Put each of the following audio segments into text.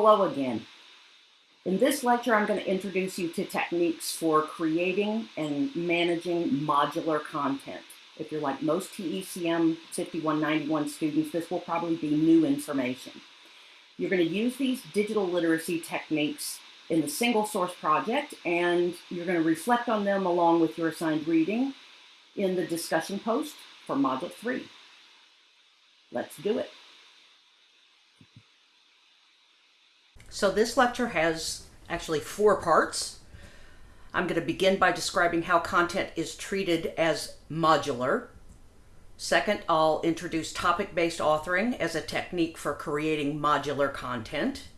Hello again. In this lecture, I'm going to introduce you to techniques for creating and managing modular content. If you're like most TECM 5191 students, this will probably be new information. You're going to use these digital literacy techniques in the single source project, and you're going to reflect on them along with your assigned reading in the discussion post for Module 3. Let's do it. So this lecture has actually four parts. I'm going to begin by describing how content is treated as modular. Second, I'll introduce topic-based authoring as a technique for creating modular content.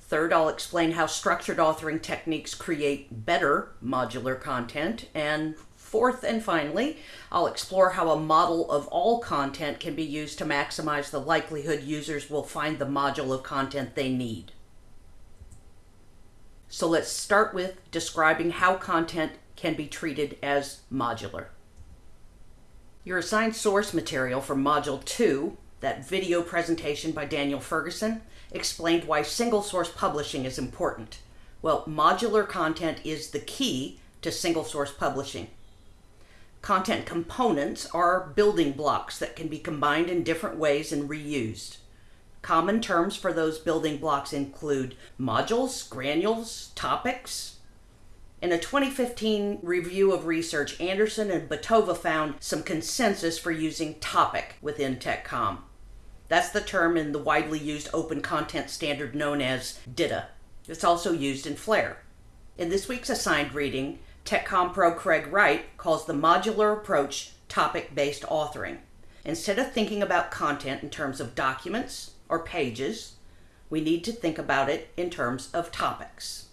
Third, I'll explain how structured authoring techniques create better modular content. And fourth and finally, I'll explore how a model of all content can be used to maximize the likelihood users will find the module of content they need. So let's start with describing how content can be treated as modular. Your assigned source material for Module 2, that video presentation by Daniel Ferguson, explained why single source publishing is important. Well, modular content is the key to single source publishing. Content components are building blocks that can be combined in different ways and reused. Common terms for those building blocks include modules, granules, topics. In a 2015 review of research, Andersen and Batova found some consensus for using topic within TechCom. That's the term in the widely used open content standard known as DITA. It's also used in Flare. In this week's assigned reading, TechCom Pro Craig Wright calls the modular approach topic-based authoring. Instead of thinking about content in terms of documents or pages, we need to think about it in terms of topics.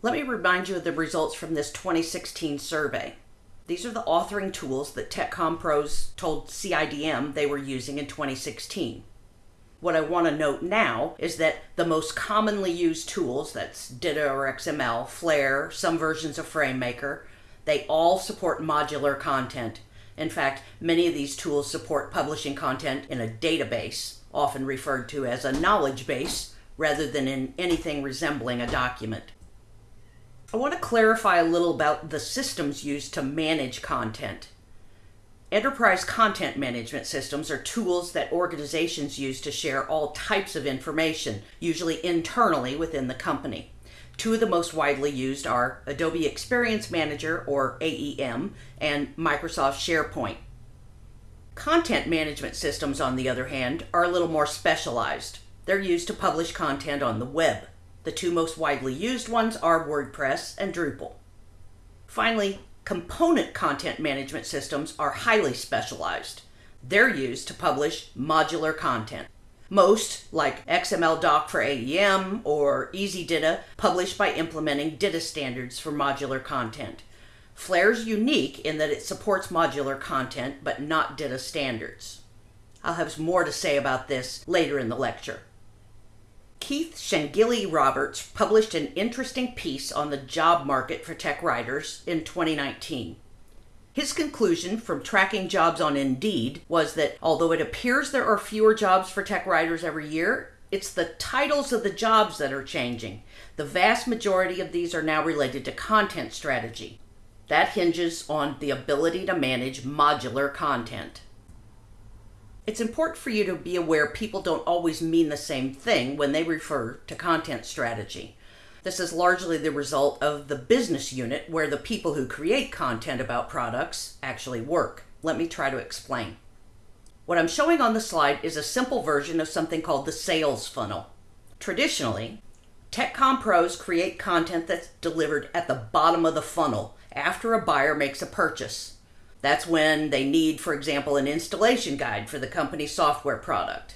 Let me remind you of the results from this 2016 survey. These are the authoring tools that TechCom Pros told CIDM they were using in 2016. What I want to note now is that the most commonly used tools, that's DITA or XML, Flare, some versions of FrameMaker, they all support modular content. In fact, many of these tools support publishing content in a database, often referred to as a knowledge base, rather than in anything resembling a document. I want to clarify a little about the systems used to manage content. Enterprise content management systems are tools that organizations use to share all types of information, usually internally within the company. Two of the most widely used are Adobe Experience Manager, or AEM, and Microsoft SharePoint. Content management systems, on the other hand, are a little more specialized. They're used to publish content on the web. The two most widely used ones are WordPress and Drupal. Finally, component content management systems are highly specialized. They're used to publish modular content. Most, like XMLDoc for AEM or EasyDITA, publish by implementing DITA standards for modular content. Flare's unique in that it supports modular content, but not DITA standards. I'll have more to say about this later in the lecture. Keith Schengili-Roberts published an interesting piece on the job market for tech writers in 2019. His conclusion from tracking jobs on Indeed was that although it appears there are fewer jobs for tech writers every year, it's the titles of the jobs that are changing. The vast majority of these are now related to content strategy. That hinges on the ability to manage modular content. It's important for you to be aware people don't always mean the same thing when they refer to content strategy. This is largely the result of the business unit where the people who create content about products actually work. Let me try to explain. What I'm showing on the slide is a simple version of something called the sales funnel. Traditionally, TechCom pros create content that's delivered at the bottom of the funnel after a buyer makes a purchase. That's when they need, for example, an installation guide for the company's software product.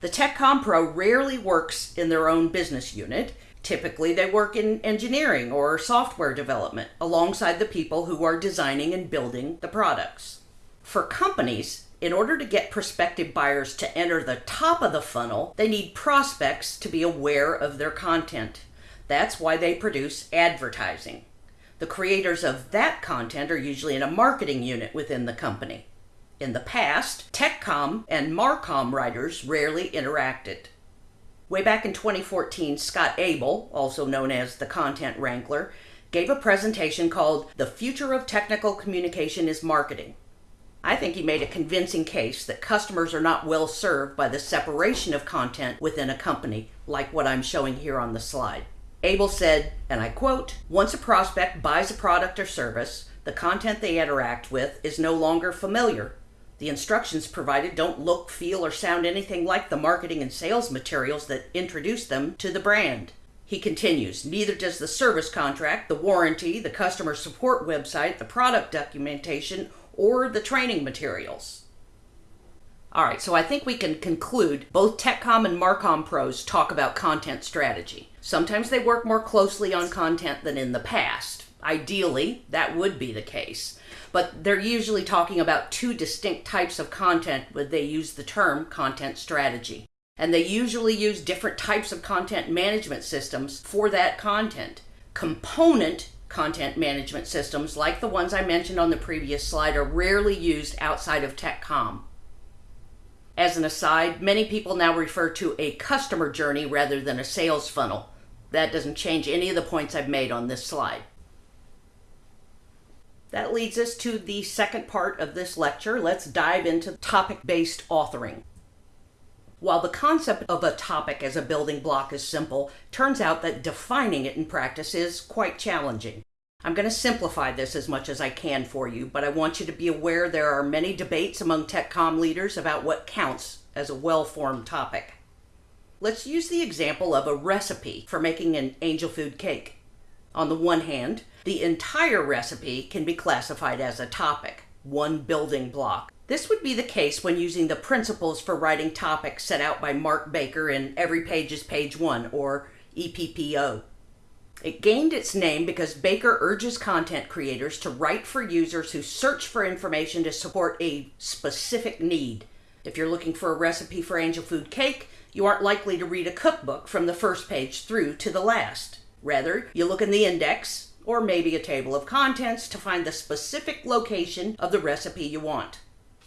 The TechCom Pro rarely works in their own business unit. Typically, they work in engineering or software development alongside the people who are designing and building the products. For companies, in order to get prospective buyers to enter the top of the funnel, they need prospects to be aware of their content. That's why they produce advertising. The creators of that content are usually in a marketing unit within the company. In the past, TechCom and Marcom writers rarely interacted. Way back in 2014, Scott Abel, also known as the Content Wrangler, gave a presentation called The Future of Technical Communication is Marketing. I think he made a convincing case that customers are not well served by the separation of content within a company, like what I'm showing here on the slide. Abel said, and I quote, Once a prospect buys a product or service, the content they interact with is no longer familiar. The instructions provided don't look, feel, or sound anything like the marketing and sales materials that introduce them to the brand. He continues, neither does the service contract, the warranty, the customer support website, the product documentation, or the training materials. All right, so I think we can conclude both TechCom and Marcom pros talk about content strategy. Sometimes they work more closely on content than in the past. Ideally, that would be the case. But they're usually talking about two distinct types of content when they use the term content strategy. And they usually use different types of content management systems for that content. Component content management systems, like the ones I mentioned on the previous slide, are rarely used outside of TechCom. As an aside, many people now refer to a customer journey rather than a sales funnel. That doesn't change any of the points I've made on this slide. That leads us to the second part of this lecture. Let's dive into topic-based authoring. While the concept of a topic as a building block is simple, turns out that defining it in practice is quite challenging. I'm going to simplify this as much as I can for you, but I want you to be aware there are many debates among TechCom leaders about what counts as a well-formed topic. Let's use the example of a recipe for making an angel food cake. On the one hand, the entire recipe can be classified as a topic, one building block. This would be the case when using the principles for writing topics set out by Mark Baker in Every Page is Page One, or EPPO. It gained its name because Baker urges content creators to write for users who search for information to support a specific need. If you're looking for a recipe for angel food cake, you aren't likely to read a cookbook from the first page through to the last. Rather, you look in the index, or maybe a table of contents to find the specific location of the recipe you want.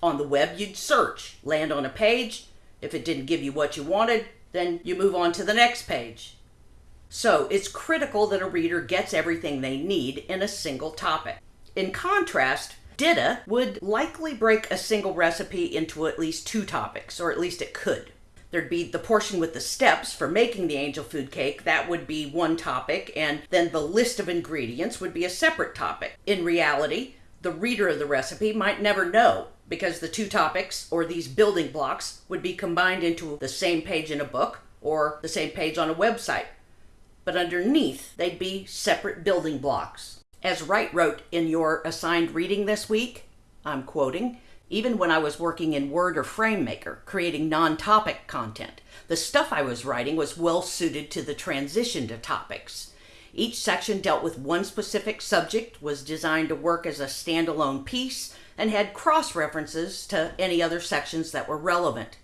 On the web, you'd search, land on a page. If it didn't give you what you wanted, then you move on to the next page. So it's critical that a reader gets everything they need in a single topic. In contrast, DITA would likely break a single recipe into at least two topics, or at least it could. There'd be the portion with the steps for making the angel food cake, that would be one topic, and then the list of ingredients would be a separate topic. In reality, the reader of the recipe might never know because the two topics or these building blocks would be combined into the same page in a book or the same page on a website. But underneath, they'd be separate building blocks. As Wright wrote in your assigned reading this week, I'm quoting, even when I was working in Word or FrameMaker, creating non topic content, the stuff I was writing was well suited to the transition to topics. Each section dealt with one specific subject, was designed to work as a standalone piece, and had cross references to any other sections that were relevant.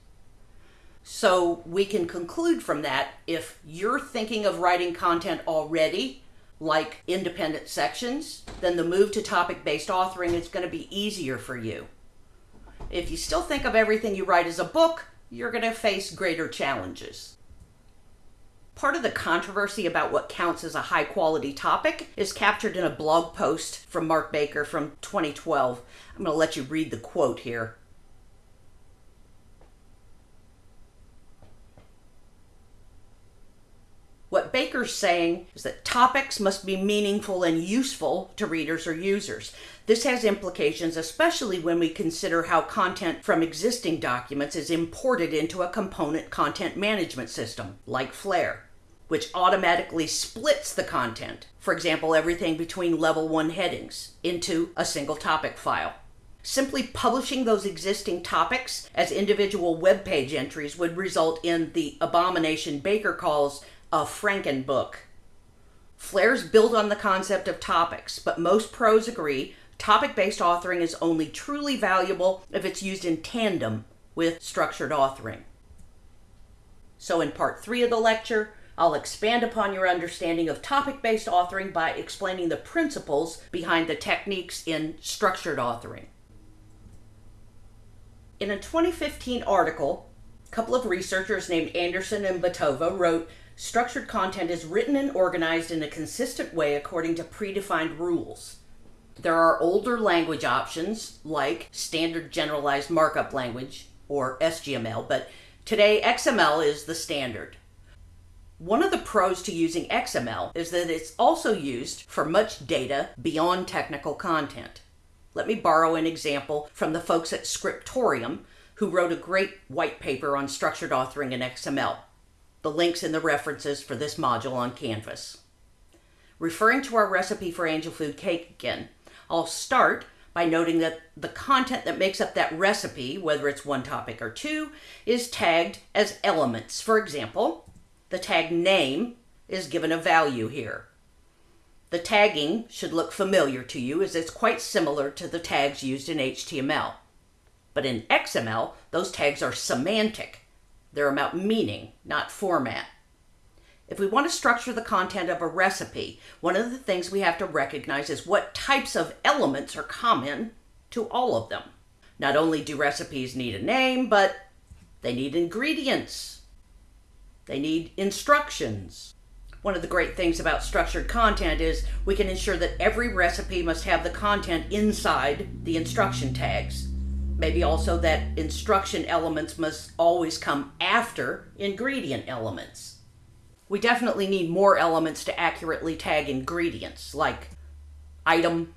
So we can conclude from that if you're thinking of writing content already, like independent sections, then the move to topic based authoring is going to be easier for you. If you still think of everything you write as a book, you're going to face greater challenges. Part of the controversy about what counts as a high quality topic is captured in a blog post from Mark Baker from 2012. I'm going to let you read the quote here. Baker's saying is that topics must be meaningful and useful to readers or users. This has implications, especially when we consider how content from existing documents is imported into a component content management system, like Flare, which automatically splits the content, for example, everything between level 1 headings, into a single topic file. Simply publishing those existing topics as individual web page entries would result in the abomination Baker calls a Frankenbook. Flare's built on the concept of topics, but most pros agree topic based authoring is only truly valuable if it's used in tandem with structured authoring. So, in part three of the lecture, I'll expand upon your understanding of topic based authoring by explaining the principles behind the techniques in structured authoring. In a 2015 article A couple of researchers named Andersen and Batova wrote structured content is written and organized in a consistent way according to predefined rules. There are older language options like Standard Generalized Markup Language or SGML, but today XML is the standard. One of the pros to using XML is that it's also used for much data beyond technical content. Let me borrow an example from the folks at Scriptorium who wrote a great white paper on structured authoring in XML. The link's in the references for this module on Canvas. Referring to our recipe for angel food cake again, I'll start by noting that the content that makes up that recipe, whether it's one topic or two, is tagged as elements. For example, the tag name is given a value here. The tagging should look familiar to you as it's quite similar to the tags used in HTML. But in XML, those tags are semantic. They're about meaning, not format. If we want to structure the content of a recipe, one of the things we have to recognize is what types of elements are common to all of them. Not only do recipes need a name, but they need ingredients. They need instructions. One of the great things about structured content is we can ensure that every recipe must have the content inside the instruction tags. Maybe also that instruction elements must always come after ingredient elements we definitely need more elements to accurately tag ingredients like item,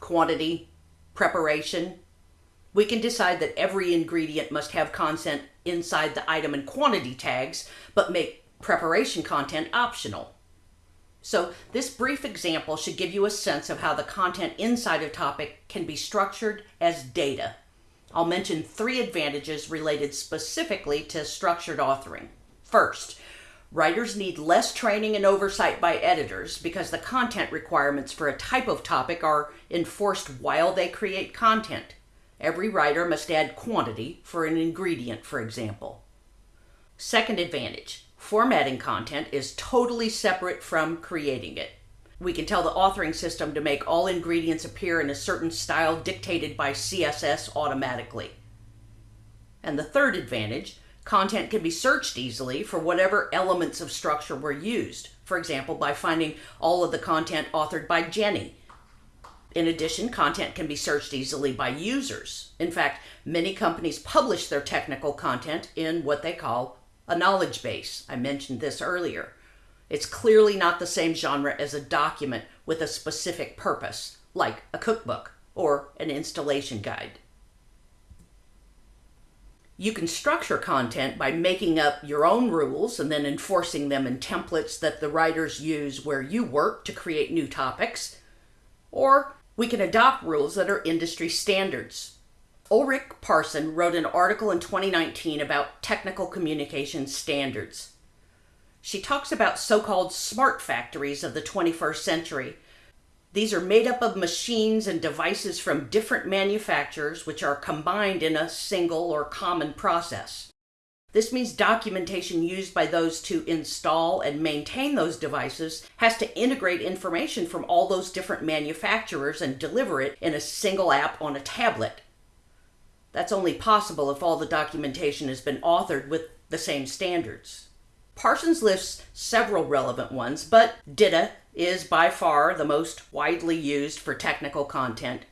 quantity, preparation. We can decide that every ingredient must have content inside the item and quantity tags, but make preparation content optional. So this brief example should give you a sense of how the content inside a topic can be structured as data. I'll mention three advantages related specifically to structured authoring. First, Writers need less training and oversight by editors because the content requirements for a type of topic are enforced while they create content. Every writer must add quantity for an ingredient, for example. Second advantage, formatting content is totally separate from creating it. We can tell the authoring system to make all ingredients appear in a certain style dictated by CSS automatically. And the third advantage, Content can be searched easily for whatever elements of structure were used, for example, by finding all of the content authored by Jenny. In addition, content can be searched easily by users. In fact, many companies publish their technical content in what they call a knowledge base. I mentioned this earlier. It's clearly not the same genre as a document with a specific purpose, like a cookbook or an installation guide. You can structure content by making up your own rules and then enforcing them in templates that the writers use where you work to create new topics. Or we can adopt rules that are industry standards. Ulrike Parson wrote an article in 2019 about technical communication standards. She talks about so called smart factories of the 21st century these are made up of machines and devices from different manufacturers which are combined in a single or common process. This means documentation used by those to install and maintain those devices has to integrate information from all those different manufacturers and deliver it in a single app on a tablet. That's only possible if all the documentation has been authored with the same standards. Parsons lists several relevant ones, but DITA is by far the most widely used for technical content.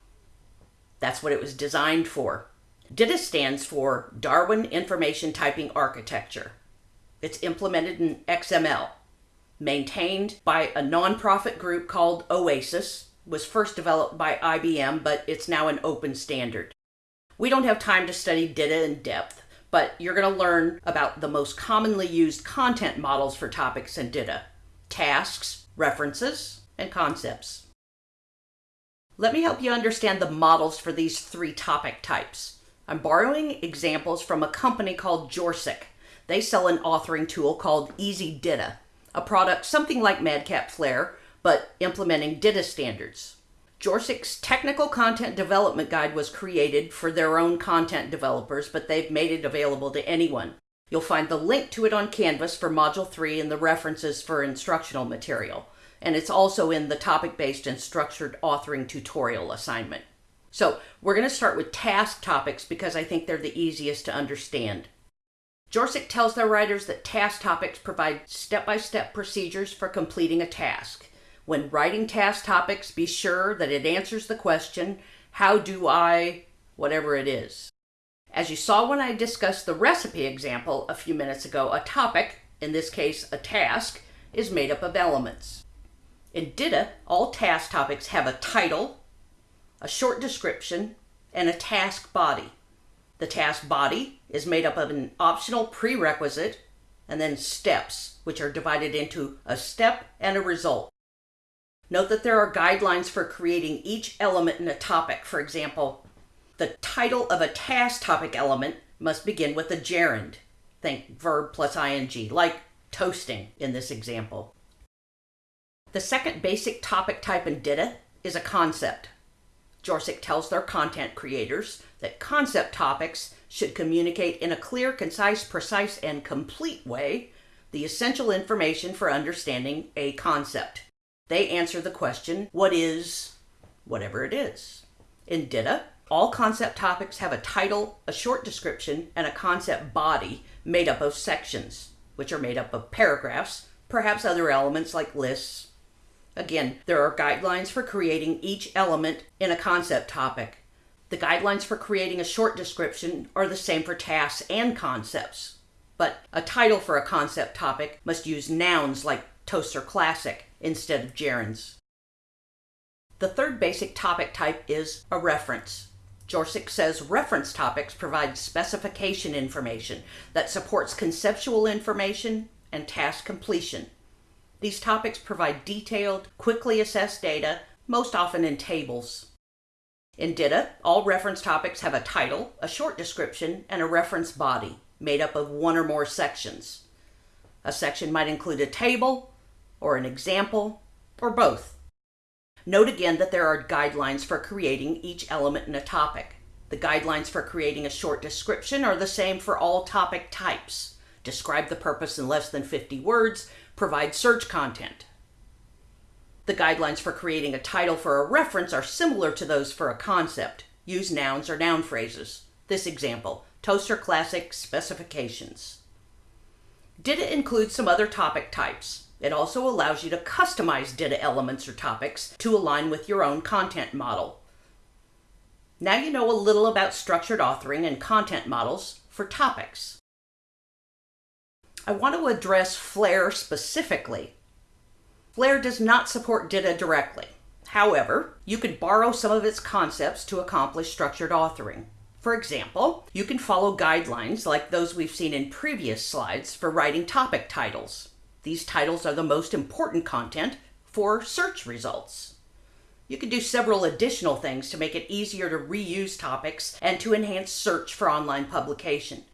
That's what it was designed for. DITA stands for Darwin Information Typing Architecture. It's implemented in XML, maintained by a nonprofit group called OASIS, was first developed by IBM, but it's now an open standard. We don't have time to study DITA in depth, but you're going to learn about the most commonly used content models for topics in DITA. Tasks, references, and concepts. Let me help you understand the models for these three topic types. I'm borrowing examples from a company called Jorsek. They sell an authoring tool called Easy DITA, a product something like Madcap Flare, but implementing DITA standards. Jorsek's technical content development guide was created for their own content developers, but they've made it available to anyone. You'll find the link to it on Canvas for Module 3 and the references for instructional material. And it's also in the topic-based and structured authoring tutorial assignment. So we're going to start with task topics because I think they're the easiest to understand. Jorsek tells their writers that task topics provide step by step procedures for completing a task. When writing task topics, be sure that it answers the question, How do I, whatever it is. As you saw when I discussed the recipe example a few minutes ago, a topic, in this case a task, is made up of elements. In DITA, all task topics have a title, a short description, and a task body. The task body is made up of an optional prerequisite and then steps, which are divided into a step and a result. Note that there are guidelines for creating each element in a topic. For example, the title of a task topic element must begin with a gerund. Think verb plus ing, like toasting in this example. The second basic topic type in DITA is a concept. Jorsek tells their content creators that concept topics should communicate in a clear, concise, precise, and complete way the essential information for understanding a concept. They answer the question, what is whatever it is? In DITA, all concept topics have a title, a short description, and a concept body made up of sections, which are made up of paragraphs, perhaps other elements like lists, Again, there are guidelines for creating each element in a concept topic. The guidelines for creating a short description are the same for tasks and concepts. But a title for a concept topic must use nouns like Toaster Classic instead of gerunds. The third basic topic type is a reference. Jorsek says reference topics provide specification information that supports conceptual information and task completion. These topics provide detailed, quickly assessed data, most often in tables. In DITA, all reference topics have a title, a short description, and a reference body made up of one or more sections. A section might include a table, or an example, or both. Note again that there are guidelines for creating each element in a topic. The guidelines for creating a short description are the same for all topic types. Describe the purpose in less than 50 words, provide search content. The guidelines for creating a title for a reference are similar to those for a concept. Use nouns or noun phrases. This example, Toaster Classic Specifications. DITA include some other topic types. It also allows you to customize DITA elements or topics to align with your own content model. Now you know a little about structured authoring and content models for topics. I want to address Flare specifically. Flare does not support DITA directly. However, you can borrow some of its concepts to accomplish structured authoring. For example, you can follow guidelines like those we've seen in previous slides for writing topic titles. These titles are the most important content for search results. You can do several additional things to make it easier to reuse topics and to enhance search for online publication.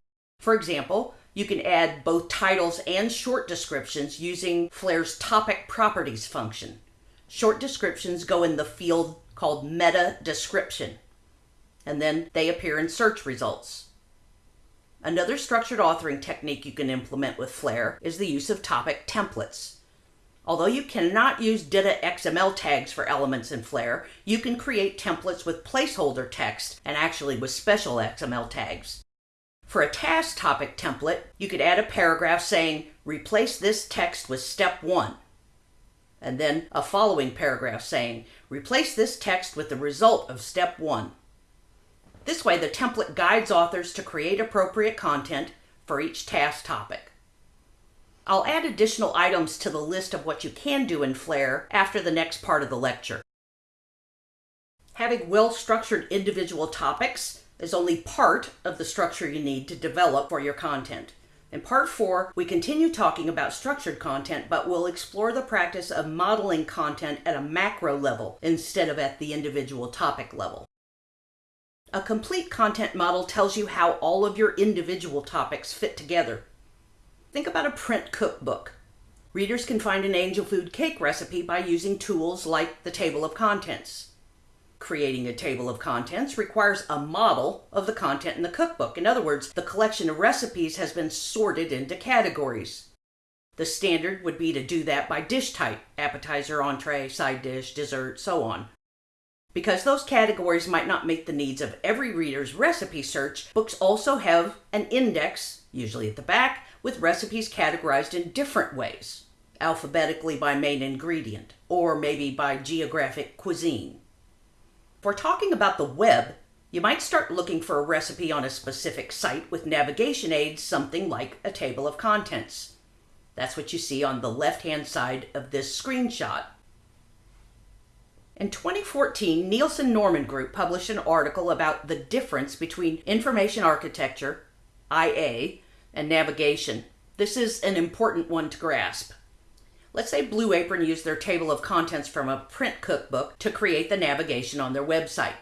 For example, you can add both titles and short descriptions using Flare's topic properties function. Short descriptions go in the field called meta description, and then they appear in search results. Another structured authoring technique you can implement with Flare is the use of topic templates. Although you cannot use DITA XML tags for elements in Flare, you can create templates with placeholder text and actually with special XML tags. For a task topic template, you could add a paragraph saying, replace this text with step one. And then a following paragraph saying, replace this text with the result of step one. This way, the template guides authors to create appropriate content for each task topic. I'll add additional items to the list of what you can do in Flare after the next part of the lecture. Having well-structured individual topics is only part of the structure you need to develop for your content. In part four, we continue talking about structured content, but we'll explore the practice of modeling content at a macro level instead of at the individual topic level. A complete content model tells you how all of your individual topics fit together. Think about a print cookbook. Readers can find an angel food cake recipe by using tools like the table of contents. Creating a table of contents requires a model of the content in the cookbook. In other words, the collection of recipes has been sorted into categories. The standard would be to do that by dish type, appetizer, entree, side dish, dessert, so on. Because those categories might not meet the needs of every reader's recipe search, books also have an index, usually at the back, with recipes categorized in different ways, alphabetically by main ingredient, or maybe by geographic cuisine. We're talking about the web, you might start looking for a recipe on a specific site with navigation aids, something like a table of contents. That's what you see on the left-hand side of this screenshot. In 2014, Nielsen Norman Group published an article about the difference between information architecture, IA, and navigation. This is an important one to grasp. Let's say Blue Apron used their table of contents from a print cookbook to create the navigation on their website.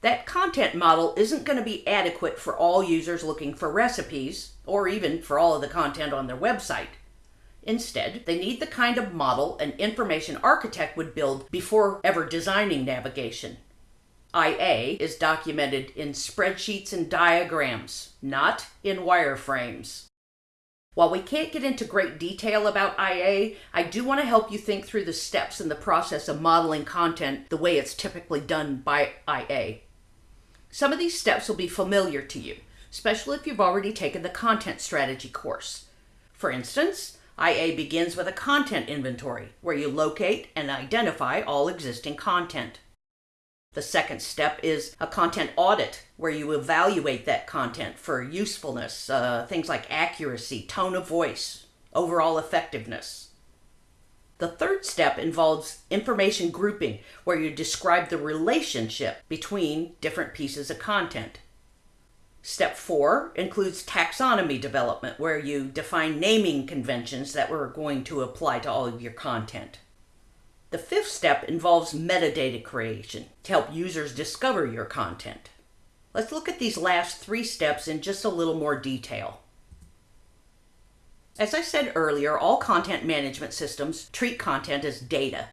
That content model isn't going to be adequate for all users looking for recipes, or even for all of the content on their website. Instead, they need the kind of model an information architect would build before ever designing navigation. IA is documented in spreadsheets and diagrams, not in wireframes. While we can't get into great detail about IA, I do want to help you think through the steps in the process of modeling content the way it's typically done by IA. Some of these steps will be familiar to you, especially if you've already taken the content strategy course. For instance, IA begins with a content inventory, where you locate and identify all existing content. The second step is a content audit, where you evaluate that content for usefulness, uh, things like accuracy, tone of voice, overall effectiveness. The third step involves information grouping, where you describe the relationship between different pieces of content. Step four includes taxonomy development, where you define naming conventions that we're going to apply to all of your content. The fifth step involves metadata creation to help users discover your content. Let's look at these last three steps in just a little more detail. As I said earlier, all content management systems treat content as data.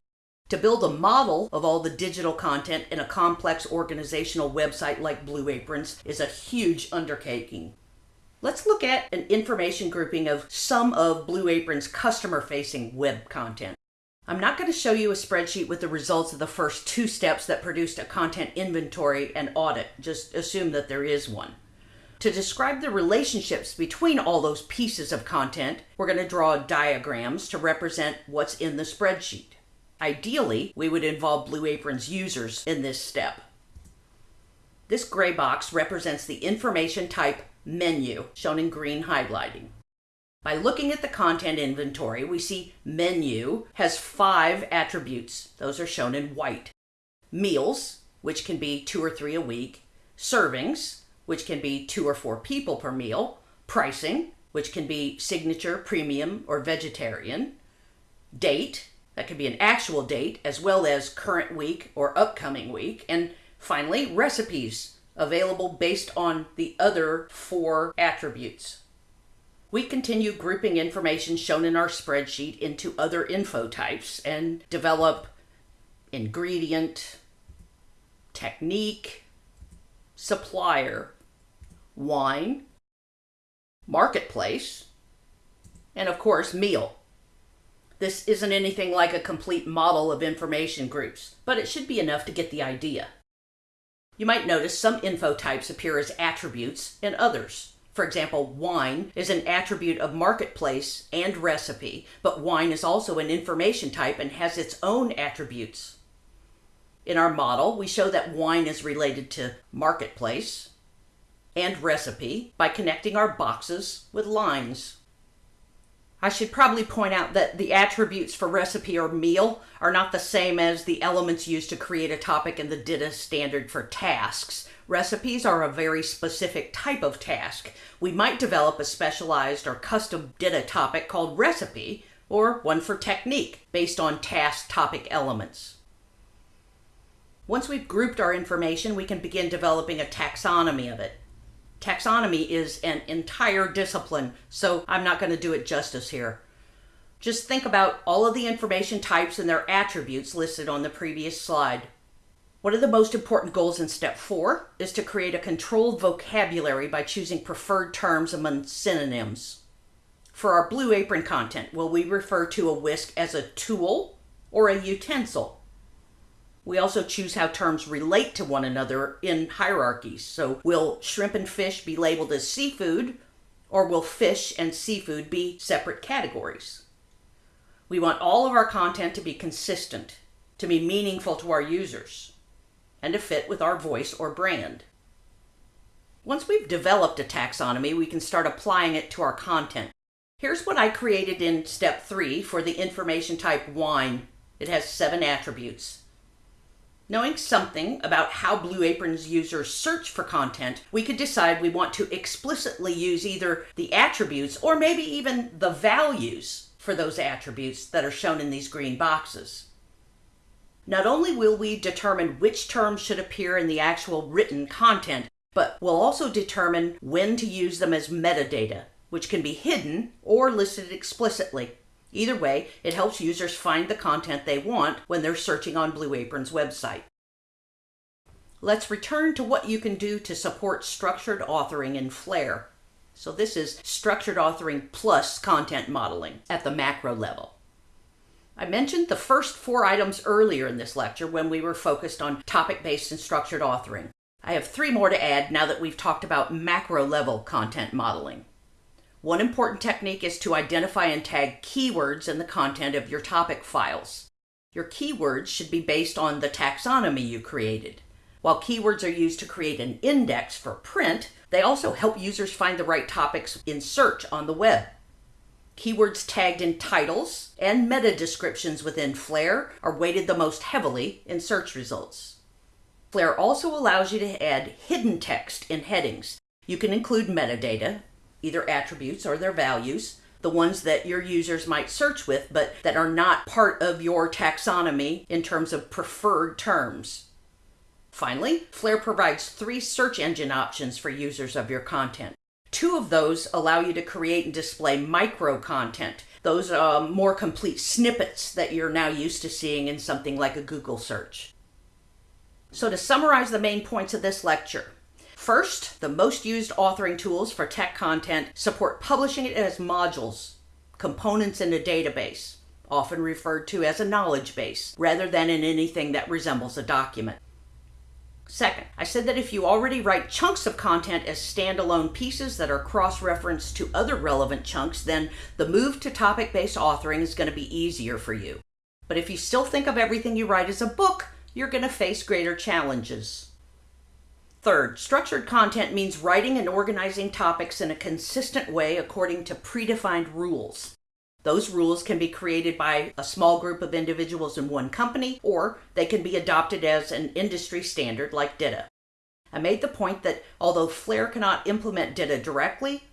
To build a model of all the digital content in a complex organizational website like Blue Aprons is a huge undertaking. Let's look at an information grouping of some of Blue Apron's customer-facing web content. I'm not going to show you a spreadsheet with the results of the first two steps that produced a content inventory and audit. Just assume that there is one. To describe the relationships between all those pieces of content, we're going to draw diagrams to represent what's in the spreadsheet. Ideally, we would involve Blue Apron's users in this step. This gray box represents the information type menu, shown in green highlighting. By looking at the content inventory, we see menu has five attributes. Those are shown in white. Meals, which can be two or three a week. Servings, which can be two or four people per meal. Pricing, which can be signature, premium, or vegetarian. Date, that could be an actual date as well as current week or upcoming week. And finally, recipes available based on the other four attributes. We continue grouping information shown in our spreadsheet into other info types and develop ingredient, technique, supplier, wine, marketplace, and of course, meal. This isn't anything like a complete model of information groups, but it should be enough to get the idea. You might notice some info types appear as attributes and others. For example, wine is an attribute of marketplace and recipe, but wine is also an information type and has its own attributes. In our model, we show that wine is related to marketplace and recipe by connecting our boxes with lines. I should probably point out that the attributes for recipe or meal are not the same as the elements used to create a topic in the DITA standard for tasks. Recipes are a very specific type of task. We might develop a specialized or custom DITA topic called recipe, or one for technique, based on task topic elements. Once we've grouped our information, we can begin developing a taxonomy of it. Taxonomy is an entire discipline, so I'm not going to do it justice here. Just think about all of the information types and their attributes listed on the previous slide. One of the most important goals in step four is to create a controlled vocabulary by choosing preferred terms among synonyms. For our Blue Apron content, will we refer to a whisk as a tool or a utensil? We also choose how terms relate to one another in hierarchies. So will shrimp and fish be labeled as seafood, or will fish and seafood be separate categories? We want all of our content to be consistent, to be meaningful to our users, and to fit with our voice or brand. Once we've developed a taxonomy, we can start applying it to our content. Here's what I created in step three for the information type wine. It has seven attributes. Knowing something about how Blue Apron's users search for content, we could decide we want to explicitly use either the attributes or maybe even the values for those attributes that are shown in these green boxes. Not only will we determine which terms should appear in the actual written content, but we'll also determine when to use them as metadata, which can be hidden or listed explicitly. Either way, it helps users find the content they want when they're searching on Blue Apron's website. Let's return to what you can do to support structured authoring in Flare. So this is structured authoring plus content modeling at the macro level. I mentioned the first four items earlier in this lecture when we were focused on topic-based and structured authoring. I have three more to add now that we've talked about macro level content modeling. One important technique is to identify and tag keywords in the content of your topic files. Your keywords should be based on the taxonomy you created. While keywords are used to create an index for print, they also help users find the right topics in search on the web. Keywords tagged in titles and meta descriptions within Flare are weighted the most heavily in search results. Flare also allows you to add hidden text in headings. You can include metadata, either attributes or their values, the ones that your users might search with, but that are not part of your taxonomy in terms of preferred terms. Finally, Flare provides three search engine options for users of your content. Two of those allow you to create and display micro content. Those are more complete snippets that you're now used to seeing in something like a Google search. So to summarize the main points of this lecture, First, the most used authoring tools for tech content support publishing it as modules, components in a database, often referred to as a knowledge base, rather than in anything that resembles a document. Second, I said that if you already write chunks of content as standalone pieces that are cross-referenced to other relevant chunks, then the move to topic-based authoring is going to be easier for you. But if you still think of everything you write as a book, you're going to face greater challenges. Third, structured content means writing and organizing topics in a consistent way according to predefined rules. Those rules can be created by a small group of individuals in one company, or they can be adopted as an industry standard like DITA. I made the point that although Flare cannot implement DITA directly,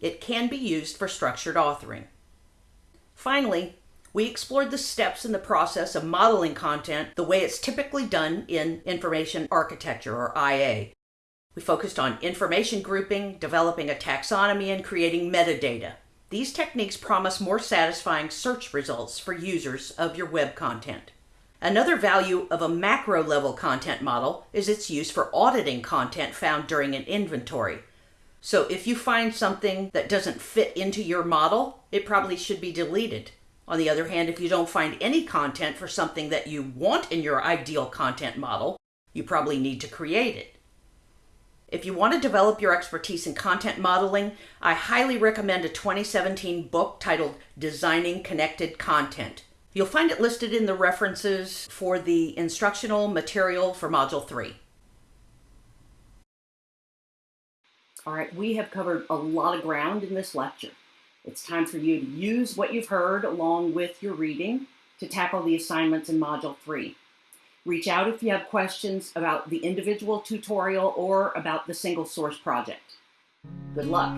it can be used for structured authoring. Finally, we explored the steps in the process of modeling content the way it's typically done in information architecture, or IA, we focused on information grouping, developing a taxonomy, and creating metadata. These techniques promise more satisfying search results for users of your web content. Another value of a macro level content model is its use for auditing content found during an inventory. So if you find something that doesn't fit into your model, it probably should be deleted. On the other hand, if you don't find any content for something that you want in your ideal content model, you probably need to create it. If you want to develop your expertise in content modeling, I highly recommend a 2017 book titled Designing Connected Content. You'll find it listed in the references for the instructional material for Module 3. All right, we have covered a lot of ground in this lecture. It's time for you to use what you've heard along with your reading to tackle the assignments in Module 3. Reach out if you have questions about the individual tutorial or about the single source project. Good luck.